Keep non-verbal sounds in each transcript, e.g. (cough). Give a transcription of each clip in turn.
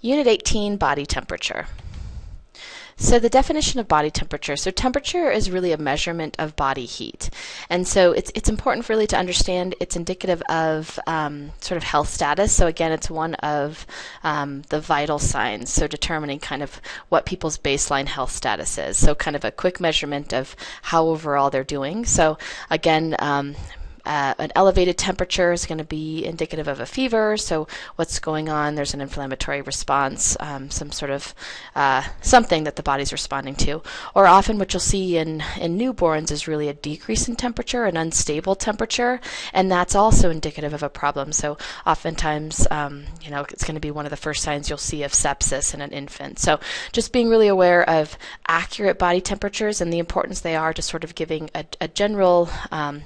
Unit 18, body temperature. So the definition of body temperature. So temperature is really a measurement of body heat. And so it's, it's important really to understand it's indicative of um, sort of health status. So again, it's one of um, the vital signs. So determining kind of what people's baseline health status is. So kind of a quick measurement of how overall they're doing. So again, um, uh, an elevated temperature is going to be indicative of a fever. So what's going on? There's an inflammatory response, um, some sort of uh, something that the body's responding to. Or often what you'll see in, in newborns is really a decrease in temperature, an unstable temperature, and that's also indicative of a problem. So oftentimes, um, you know, it's going to be one of the first signs you'll see of sepsis in an infant. So just being really aware of accurate body temperatures and the importance they are to sort of giving a, a general um,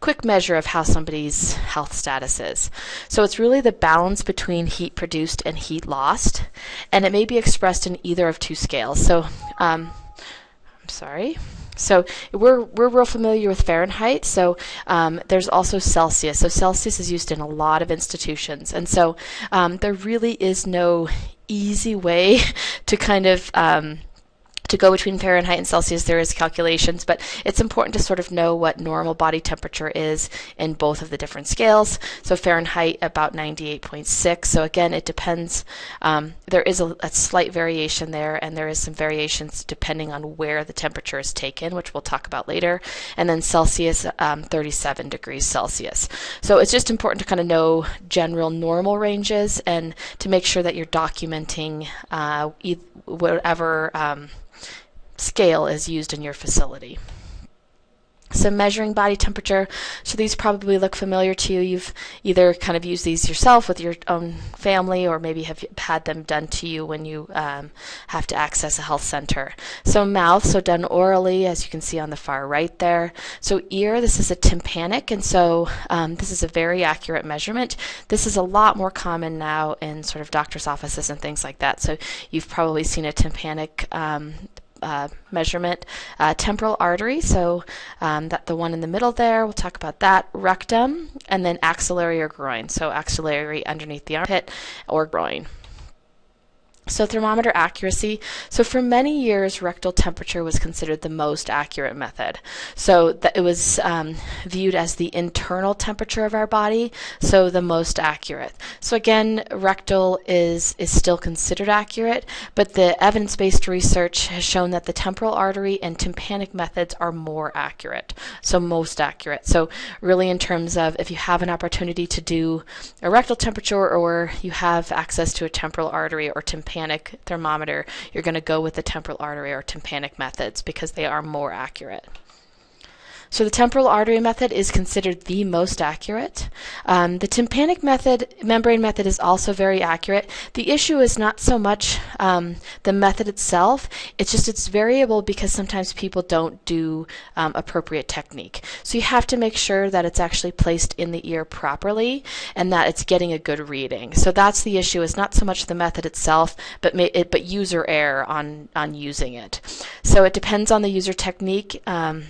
quick measure of how somebody's health status is. So it's really the balance between heat produced and heat lost, and it may be expressed in either of two scales. So, um, I'm sorry. So we're we're real familiar with Fahrenheit. So um, there's also Celsius. So Celsius is used in a lot of institutions, and so um, there really is no easy way (laughs) to kind of um, to go between Fahrenheit and Celsius, there is calculations, but it's important to sort of know what normal body temperature is in both of the different scales. So Fahrenheit about 98.6. So again, it depends. Um, there is a, a, slight variation there, and there is some variations depending on where the temperature is taken, which we'll talk about later. And then Celsius, um, 37 degrees Celsius. So it's just important to kind of know general normal ranges and to make sure that you're documenting uh, whatever. Um, scale is used in your facility. So measuring body temperature, so these probably look familiar to you. You've either kind of used these yourself with your own family or maybe have had them done to you when you um, have to access a health center. So mouth, so done orally, as you can see on the far right there. So ear, this is a tympanic, and so um, this is a very accurate measurement. This is a lot more common now in sort of doctor's offices and things like that. So you've probably seen a tympanic um, uh, measurement. Uh, temporal artery, so um, that the one in the middle there, we'll talk about that. Rectum, and then axillary or groin, so axillary underneath the armpit or groin. So thermometer accuracy. So for many years, rectal temperature was considered the most accurate method. So that it was um, viewed as the internal temperature of our body, so the most accurate. So again, rectal is is still considered accurate, but the evidence-based research has shown that the temporal artery and tympanic methods are more accurate, so most accurate. So really, in terms of if you have an opportunity to do a rectal temperature or you have access to a temporal artery or tympanic tympanic thermometer, you're going to go with the temporal artery or tympanic methods because they are more accurate. So the temporal artery method is considered the most accurate. Um, the tympanic method, membrane method is also very accurate. The issue is not so much um, the method itself, it's just it's variable because sometimes people don't do um, appropriate technique. So you have to make sure that it's actually placed in the ear properly and that it's getting a good reading. So that's the issue is not so much the method itself, but, it, but user error on, on using it. So it depends on the user technique. Um,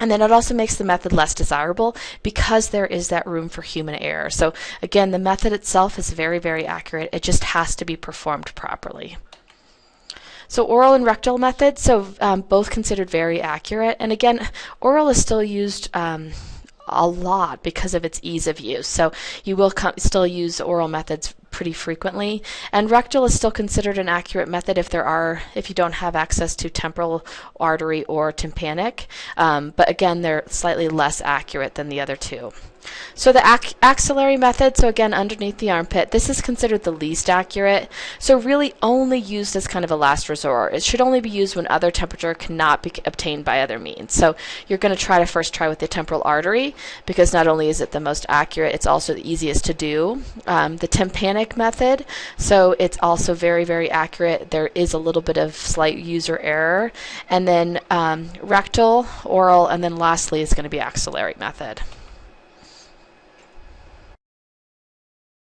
and then it also makes the method less desirable because there is that room for human error. So again, the method itself is very, very accurate. It just has to be performed properly. So oral and rectal methods, so um, both considered very accurate. And again, oral is still used um, a lot because of its ease of use. So you will still use oral methods pretty frequently. And rectal is still considered an accurate method if there are if you don't have access to temporal artery or tympanic. Um, but again, they're slightly less accurate than the other two. So the ac axillary method, so again underneath the armpit, this is considered the least accurate. So really only used as kind of a last resort. It should only be used when other temperature cannot be obtained by other means. So you're going to try to first try with the temporal artery because not only is it the most accurate, it's also the easiest to do. Um, the tympanic method, so it's also very, very accurate. There is a little bit of slight user error. And then um, rectal, oral, and then lastly is going to be axillary method.